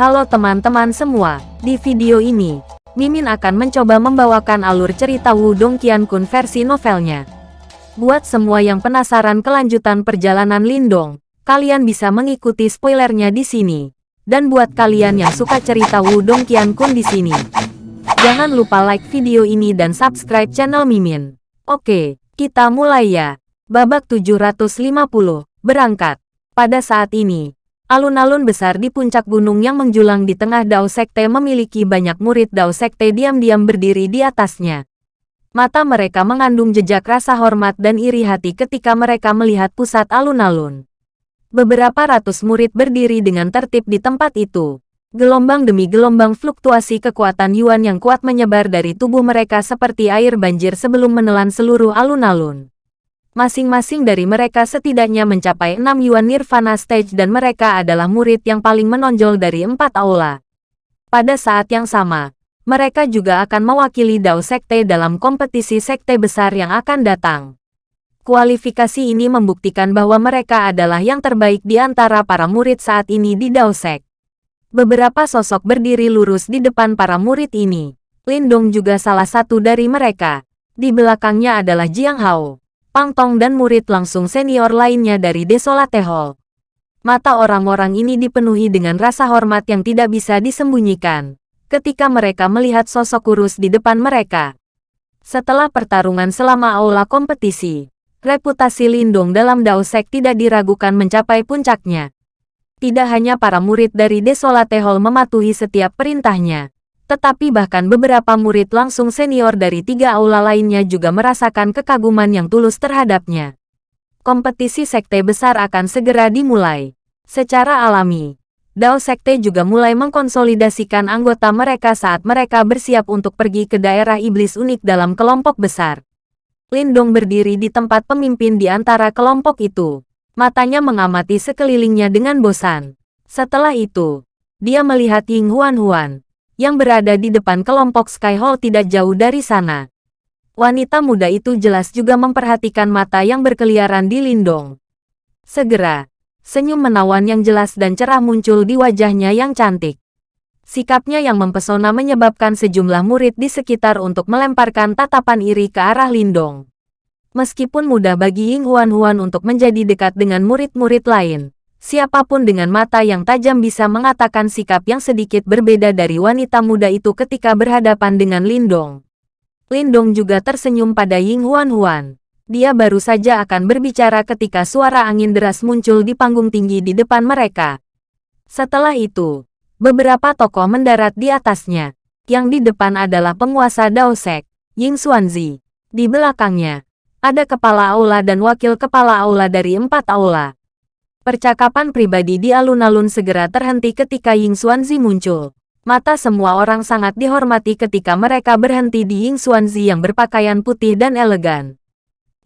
Halo teman-teman semua, di video ini, Mimin akan mencoba membawakan alur cerita Wudong Qiankun versi novelnya. Buat semua yang penasaran kelanjutan perjalanan Lindong, kalian bisa mengikuti spoilernya di sini. Dan buat kalian yang suka cerita Wudong Qiankun di sini, jangan lupa like video ini dan subscribe channel Mimin. Oke, kita mulai ya. Babak 750, berangkat. Pada saat ini, Alun-alun besar di puncak gunung yang menjulang di tengah Dao Sekte memiliki banyak murid Dao Sekte diam-diam berdiri di atasnya. Mata mereka mengandung jejak rasa hormat dan iri hati ketika mereka melihat pusat alun-alun. Beberapa ratus murid berdiri dengan tertib di tempat itu. Gelombang demi gelombang fluktuasi kekuatan Yuan yang kuat menyebar dari tubuh mereka seperti air banjir sebelum menelan seluruh alun-alun. Masing-masing dari mereka setidaknya mencapai 6 Yuan Nirvana Stage dan mereka adalah murid yang paling menonjol dari empat aula. Pada saat yang sama, mereka juga akan mewakili Dao Sekte dalam kompetisi sekte besar yang akan datang. Kualifikasi ini membuktikan bahwa mereka adalah yang terbaik di antara para murid saat ini di Dao Sek. Beberapa sosok berdiri lurus di depan para murid ini. Lindong juga salah satu dari mereka. Di belakangnya adalah Jiang Hao. Pang Tong dan murid langsung senior lainnya dari Desolate Hall. Mata orang-orang ini dipenuhi dengan rasa hormat yang tidak bisa disembunyikan ketika mereka melihat sosok kurus di depan mereka. Setelah pertarungan selama aula kompetisi, reputasi Lindong dalam Dao Sek tidak diragukan mencapai puncaknya. Tidak hanya para murid dari Desolate Hall mematuhi setiap perintahnya, tetapi bahkan beberapa murid langsung senior dari tiga aula lainnya juga merasakan kekaguman yang tulus terhadapnya. Kompetisi sekte besar akan segera dimulai. Secara alami, Dao Sekte juga mulai mengkonsolidasikan anggota mereka saat mereka bersiap untuk pergi ke daerah iblis unik dalam kelompok besar. Lindong berdiri di tempat pemimpin di antara kelompok itu. Matanya mengamati sekelilingnya dengan bosan. Setelah itu, dia melihat Ying Huan Huan, yang berada di depan kelompok Sky Hall tidak jauh dari sana. Wanita muda itu jelas juga memperhatikan mata yang berkeliaran di Lindong. Segera, senyum menawan yang jelas dan cerah muncul di wajahnya yang cantik. Sikapnya yang mempesona menyebabkan sejumlah murid di sekitar untuk melemparkan tatapan iri ke arah Lindong. Meskipun mudah bagi Ying Huan Huan untuk menjadi dekat dengan murid-murid lain, Siapa pun dengan mata yang tajam bisa mengatakan sikap yang sedikit berbeda dari wanita muda itu ketika berhadapan dengan Lindong. Lindong juga tersenyum pada Ying Huan Huan. Dia baru saja akan berbicara ketika suara angin deras muncul di panggung tinggi di depan mereka. Setelah itu, beberapa tokoh mendarat di atasnya. Yang di depan adalah penguasa Daosek, Ying Xuanzi. Di belakangnya, ada kepala aula dan wakil kepala aula dari empat aula. Percakapan pribadi di alun-alun segera terhenti ketika Ying Xuanzi muncul. Mata semua orang sangat dihormati ketika mereka berhenti di Ying Xuanzi yang berpakaian putih dan elegan.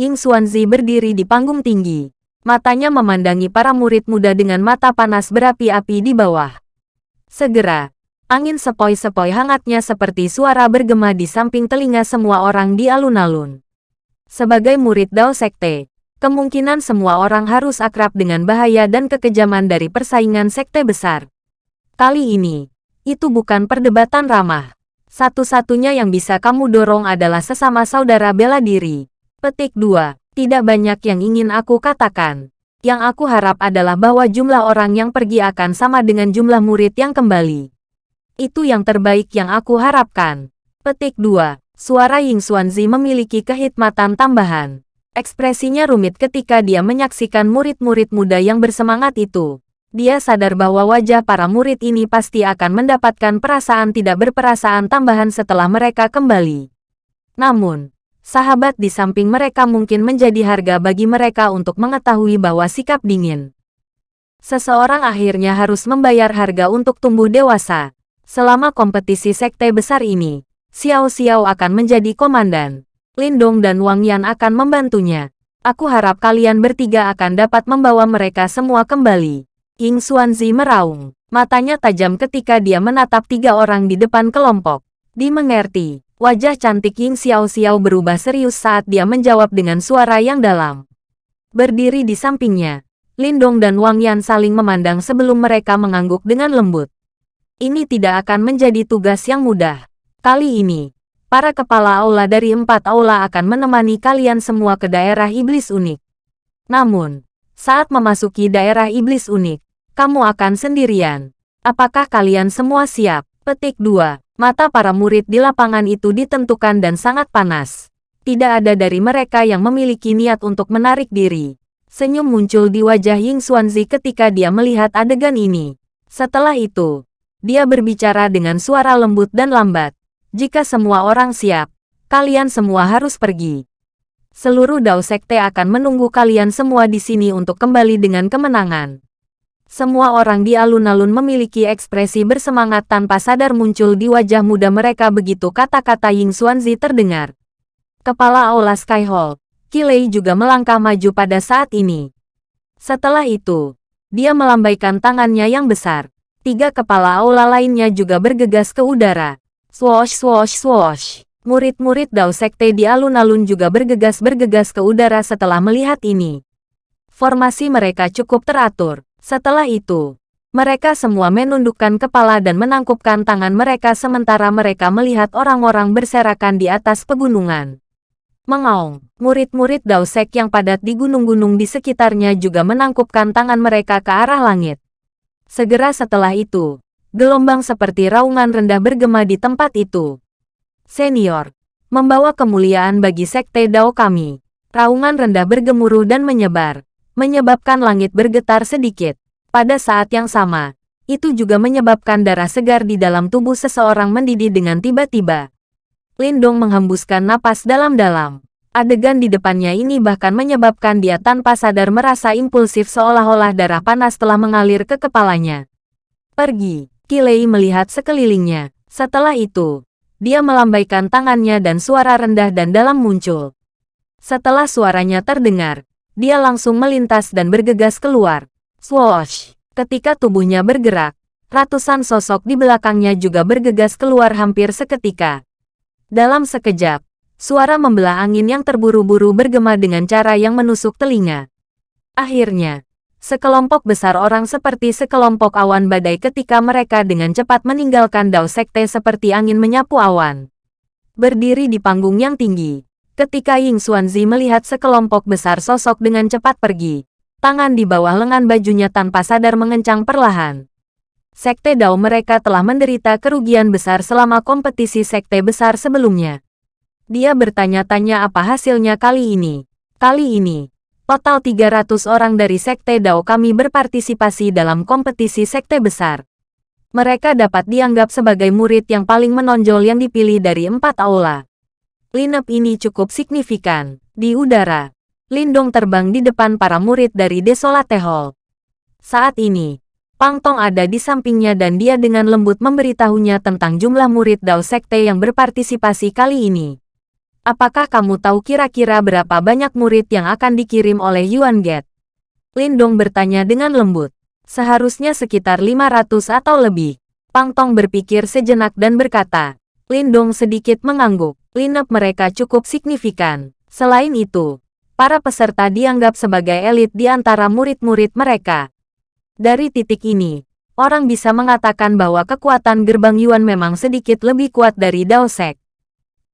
Ying Xuanzi berdiri di panggung tinggi. Matanya memandangi para murid muda dengan mata panas berapi-api di bawah. Segera, angin sepoi-sepoi hangatnya seperti suara bergema di samping telinga semua orang di alun-alun. Sebagai murid Dao Sekte, kemungkinan semua orang harus akrab dengan bahaya dan kekejaman dari persaingan sekte besar. Kali ini, itu bukan perdebatan ramah. Satu-satunya yang bisa kamu dorong adalah sesama saudara bela diri. Petik 2. Tidak banyak yang ingin aku katakan. Yang aku harap adalah bahwa jumlah orang yang pergi akan sama dengan jumlah murid yang kembali. Itu yang terbaik yang aku harapkan. Petik 2. Suara Ying Xuanzi memiliki kehikmatan tambahan. Ekspresinya rumit ketika dia menyaksikan murid-murid muda yang bersemangat itu. Dia sadar bahwa wajah para murid ini pasti akan mendapatkan perasaan tidak berperasaan tambahan setelah mereka kembali. Namun, sahabat di samping mereka mungkin menjadi harga bagi mereka untuk mengetahui bahwa sikap dingin. Seseorang akhirnya harus membayar harga untuk tumbuh dewasa. Selama kompetisi sekte besar ini, Xiao Xiao akan menjadi komandan. Lindong dan Wang Yan akan membantunya. Aku harap kalian bertiga akan dapat membawa mereka semua kembali. Ying Xuanzi meraung. Matanya tajam ketika dia menatap tiga orang di depan kelompok. Dimengerti, wajah cantik Ying Xiao Xiao berubah serius saat dia menjawab dengan suara yang dalam. Berdiri di sampingnya, Lindong dan Wang Yan saling memandang sebelum mereka mengangguk dengan lembut. Ini tidak akan menjadi tugas yang mudah. Kali ini, para kepala aula dari empat aula akan menemani kalian semua ke daerah iblis unik. Namun, saat memasuki daerah iblis unik, kamu akan sendirian. Apakah kalian semua siap? Petik 2. Mata para murid di lapangan itu ditentukan dan sangat panas. Tidak ada dari mereka yang memiliki niat untuk menarik diri. Senyum muncul di wajah Ying Xuanzi ketika dia melihat adegan ini. Setelah itu, dia berbicara dengan suara lembut dan lambat. Jika semua orang siap, kalian semua harus pergi. Seluruh Dao Sekte akan menunggu kalian semua di sini untuk kembali dengan kemenangan. Semua orang di alun-alun memiliki ekspresi bersemangat tanpa sadar muncul di wajah muda mereka begitu kata-kata Ying Xuanzi terdengar. Kepala Aula Sky Hall, Kilei juga melangkah maju pada saat ini. Setelah itu, dia melambaikan tangannya yang besar. Tiga kepala aula lainnya juga bergegas ke udara. Swoosh swoosh swoosh. Murid-murid Dao Sekte di alun-alun juga bergegas-bergegas ke udara setelah melihat ini. Formasi mereka cukup teratur. Setelah itu, mereka semua menundukkan kepala dan menangkupkan tangan mereka sementara mereka melihat orang-orang berserakan di atas pegunungan. Mengaung, murid-murid Dao Sek yang padat di gunung-gunung di sekitarnya juga menangkupkan tangan mereka ke arah langit. Segera setelah itu, gelombang seperti raungan rendah bergema di tempat itu. Senior, membawa kemuliaan bagi sekte Dao kami. Raungan rendah bergemuruh dan menyebar, menyebabkan langit bergetar sedikit. Pada saat yang sama, itu juga menyebabkan darah segar di dalam tubuh seseorang mendidih dengan tiba-tiba. Lindong menghembuskan napas dalam-dalam. Adegan di depannya ini bahkan menyebabkan dia tanpa sadar merasa impulsif seolah-olah darah panas telah mengalir ke kepalanya. Pergi, Kilei melihat sekelilingnya. Setelah itu, dia melambaikan tangannya dan suara rendah dan dalam muncul. Setelah suaranya terdengar, dia langsung melintas dan bergegas keluar. Swoosh! Ketika tubuhnya bergerak, ratusan sosok di belakangnya juga bergegas keluar hampir seketika. Dalam sekejap, Suara membelah angin yang terburu-buru bergema dengan cara yang menusuk telinga. Akhirnya, sekelompok besar orang seperti sekelompok awan badai ketika mereka dengan cepat meninggalkan Dao Sekte seperti angin menyapu awan. Berdiri di panggung yang tinggi, ketika Ying Xuanzi melihat sekelompok besar sosok dengan cepat pergi, tangan di bawah lengan bajunya tanpa sadar mengencang perlahan. Sekte Dao mereka telah menderita kerugian besar selama kompetisi sekte besar sebelumnya. Dia bertanya-tanya apa hasilnya kali ini. Kali ini, total 300 orang dari Sekte Dao kami berpartisipasi dalam kompetisi sekte besar. Mereka dapat dianggap sebagai murid yang paling menonjol yang dipilih dari empat aula. Lineup ini cukup signifikan. Di udara, Lindong terbang di depan para murid dari Desolate Hall. Saat ini, Pang Tong ada di sampingnya dan dia dengan lembut memberitahunya tentang jumlah murid Dao Sekte yang berpartisipasi kali ini. Apakah kamu tahu kira-kira berapa banyak murid yang akan dikirim oleh Yuan Get? Lindong bertanya dengan lembut. Seharusnya sekitar 500 atau lebih. Pang Tong berpikir sejenak dan berkata. Lindong sedikit mengangguk. Lineup mereka cukup signifikan. Selain itu, para peserta dianggap sebagai elit di antara murid-murid mereka. Dari titik ini, orang bisa mengatakan bahwa kekuatan gerbang Yuan memang sedikit lebih kuat dari Dao Sek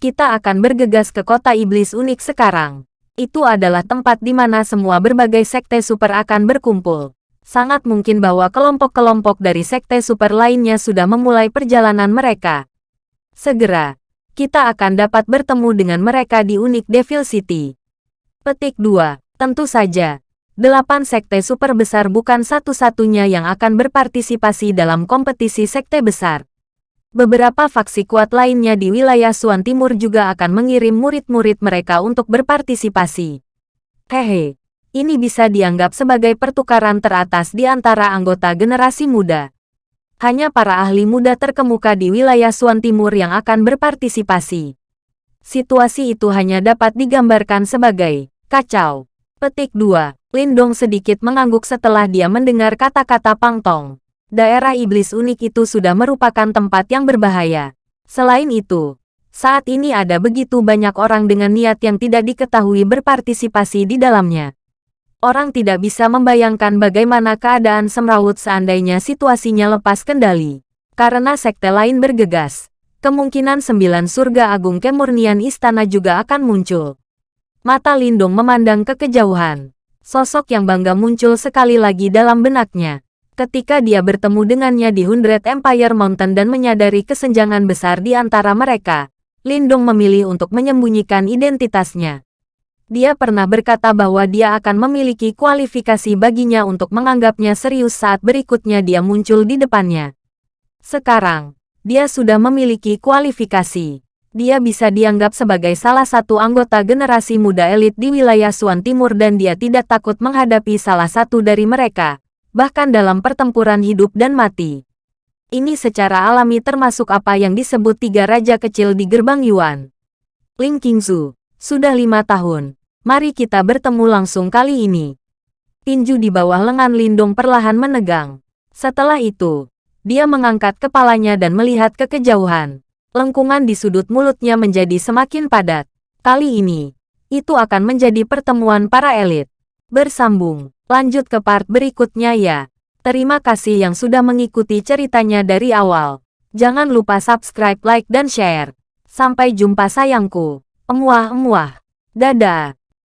kita akan bergegas ke kota iblis unik sekarang. Itu adalah tempat di mana semua berbagai sekte super akan berkumpul. Sangat mungkin bahwa kelompok-kelompok dari sekte super lainnya sudah memulai perjalanan mereka. Segera, kita akan dapat bertemu dengan mereka di unik Devil City. Petik 2. Tentu saja, delapan sekte super besar bukan satu-satunya yang akan berpartisipasi dalam kompetisi sekte besar. Beberapa faksi kuat lainnya di wilayah Suan Timur juga akan mengirim murid-murid mereka untuk berpartisipasi. Hehe, ini bisa dianggap sebagai pertukaran teratas di antara anggota generasi muda. Hanya para ahli muda terkemuka di wilayah Suan Timur yang akan berpartisipasi. Situasi itu hanya dapat digambarkan sebagai kacau. Petik 2. Lindong sedikit mengangguk setelah dia mendengar kata-kata Pang Tong daerah iblis unik itu sudah merupakan tempat yang berbahaya. Selain itu, saat ini ada begitu banyak orang dengan niat yang tidak diketahui berpartisipasi di dalamnya. Orang tidak bisa membayangkan bagaimana keadaan semrawut seandainya situasinya lepas kendali. Karena sekte lain bergegas, kemungkinan sembilan surga agung kemurnian istana juga akan muncul. Mata Lindong memandang ke kejauhan. Sosok yang bangga muncul sekali lagi dalam benaknya. Ketika dia bertemu dengannya di Hundred Empire Mountain dan menyadari kesenjangan besar di antara mereka, Lindong memilih untuk menyembunyikan identitasnya. Dia pernah berkata bahwa dia akan memiliki kualifikasi baginya untuk menganggapnya serius saat berikutnya dia muncul di depannya. Sekarang, dia sudah memiliki kualifikasi. Dia bisa dianggap sebagai salah satu anggota generasi muda elit di wilayah Suan Timur dan dia tidak takut menghadapi salah satu dari mereka, bahkan dalam pertempuran hidup dan mati. Ini secara alami termasuk apa yang disebut tiga raja kecil di gerbang Yuan. Ling Qingzu, sudah lima tahun. Mari kita bertemu langsung kali ini. Tinju di bawah lengan Lindung perlahan menegang. Setelah itu, dia mengangkat kepalanya dan melihat ke kejauhan. Lengkungan di sudut mulutnya menjadi semakin padat. Kali ini, itu akan menjadi pertemuan para elit. Bersambung, lanjut ke part berikutnya ya. Terima kasih yang sudah mengikuti ceritanya dari awal. Jangan lupa subscribe, like, dan share. Sampai jumpa sayangku. Emuah-emuah. Dadah.